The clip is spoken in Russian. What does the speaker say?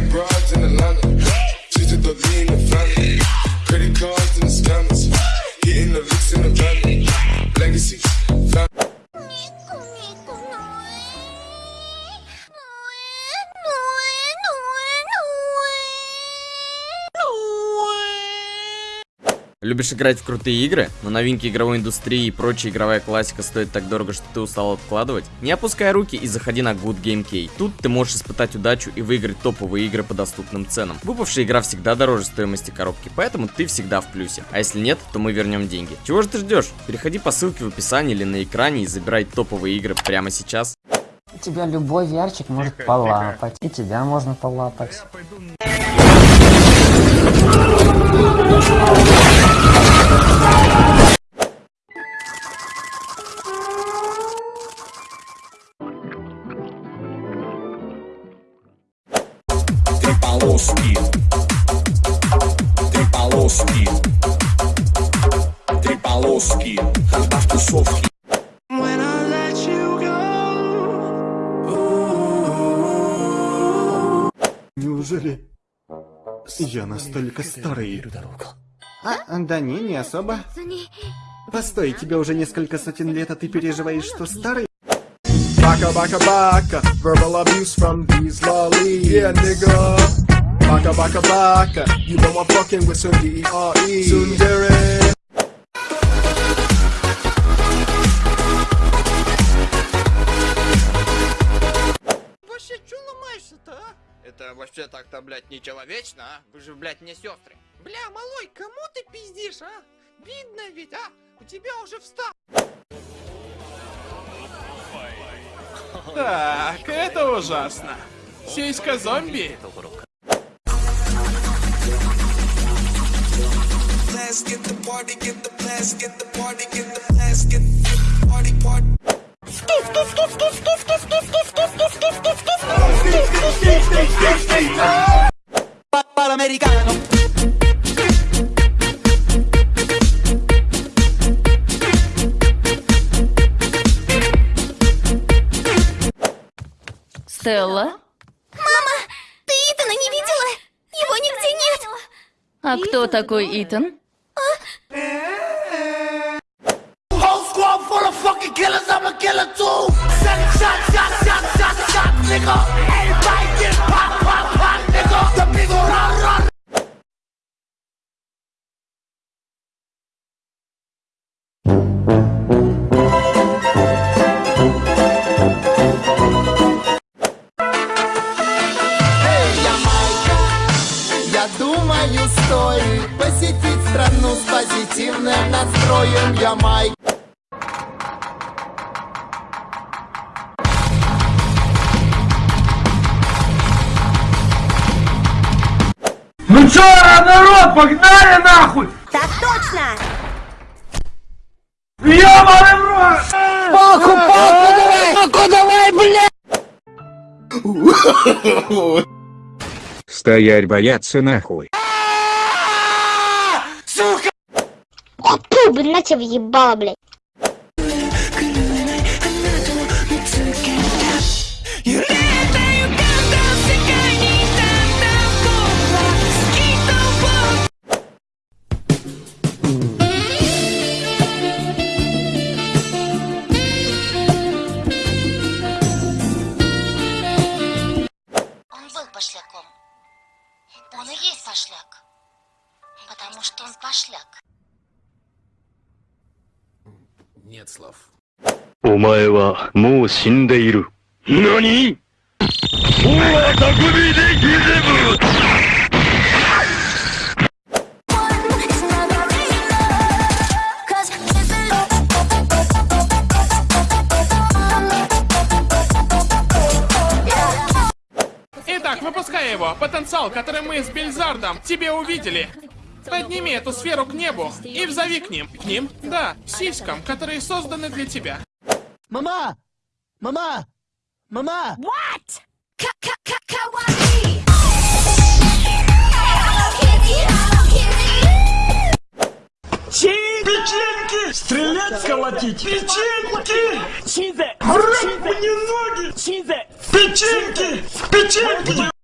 got broads in Atlanta. To the lean the family. Любишь играть в крутые игры, но новинки игровой индустрии и прочая игровая классика стоит так дорого, что ты устал откладывать? Не опускай руки и заходи на Good Game Key. Тут ты можешь испытать удачу и выиграть топовые игры по доступным ценам. Выпавшая игра всегда дороже стоимости коробки, поэтому ты всегда в плюсе. А если нет, то мы вернем деньги. Чего же ты ждешь? Переходи по ссылке в описании или на экране и забирай топовые игры прямо сейчас. Тебя любой ярчик может полапать. И тебя можно полапать. Три полоски. Три полоски. Три полоски. Когда в тусовке. Неужели я настолько старый? А, да не, не особо. Постой, тебе уже несколько сотен лет, а ты переживаешь, что старый? Baka baka baka, verbal abuse from these lollies. Yeah, nigga. Baka baka baka, you know I'm fucking with some D-E-R-E. Sundere. Вообще, чё ломаешься-то, а? Это вообще так-то, блядь, нечеловечно, а? Вы же, блядь, не сестры. Бля, малой, кому ты пиздишь, а? Видно ведь, а? У тебя уже встал. Так, это ужасно. Сиська зомби. Let's Стелла? Ты Итана не видела? Его нигде нет! А кто такой Итан? Whole squad full стоит посетить страну с позитивным настроем Ямайка. Ну чё, народ, погнали нахуй! Так точно! Ёбаный в рот! Палку, палку давай! Палку давай, блядь! Стоять бояться нахуй. Блин, на тебя въебало, блядь. Пошляком. Он и есть пошляк. Потому что он пошляк. Нет слов. お前はもう死んでいる。何大匠でギゼブ Итак, выпускай его. Потенциал, который мы с Бельзардом тебе увидели. Подними эту сферу к небу и взови к ним. К ним? Да, сиськам, которые созданы для тебя. Мама! Мама! Мама! What? Kitty, Hello Kitty! Печеньки! Стрелять, колотить! Печеньки! Рыб мне ноги! Печеньки! Печеньки!